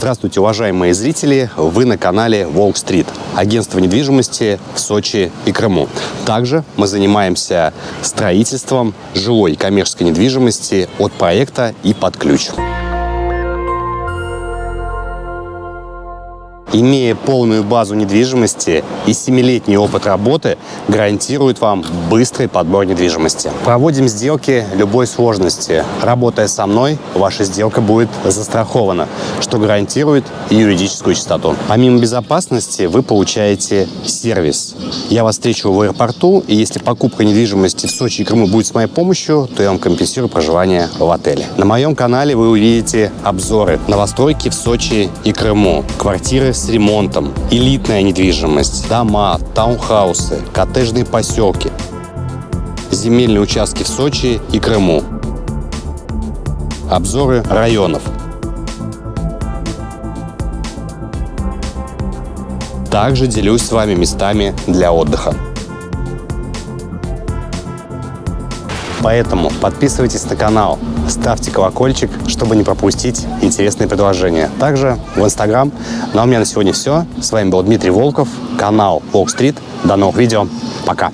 Здравствуйте, уважаемые зрители! Вы на канале Волк Стрит, агентство недвижимости в Сочи и Крыму. Также мы занимаемся строительством жилой коммерческой недвижимости от проекта и под ключ. Имея полную базу недвижимости и 7-летний опыт работы, гарантирует вам быстрый подбор недвижимости. Проводим сделки любой сложности. Работая со мной, ваша сделка будет застрахована, что гарантирует юридическую чистоту. Помимо безопасности, вы получаете сервис. Я вас встречу в аэропорту, и если покупка недвижимости в Сочи и Крыму будет с моей помощью, то я вам компенсирую проживание в отеле. На моем канале вы увидите обзоры новостройки в Сочи и Крыму, квартиры с ремонтом, элитная недвижимость, дома, таунхаусы, коттеджные поселки, земельные участки в Сочи и Крыму, обзоры районов. Также делюсь с вами местами для отдыха. Поэтому подписывайтесь на канал, ставьте колокольчик, чтобы не пропустить интересные предложения. Также в Инстаграм. Ну а у меня на сегодня все. С вами был Дмитрий Волков, канал Волк Стрит. До новых видео. Пока.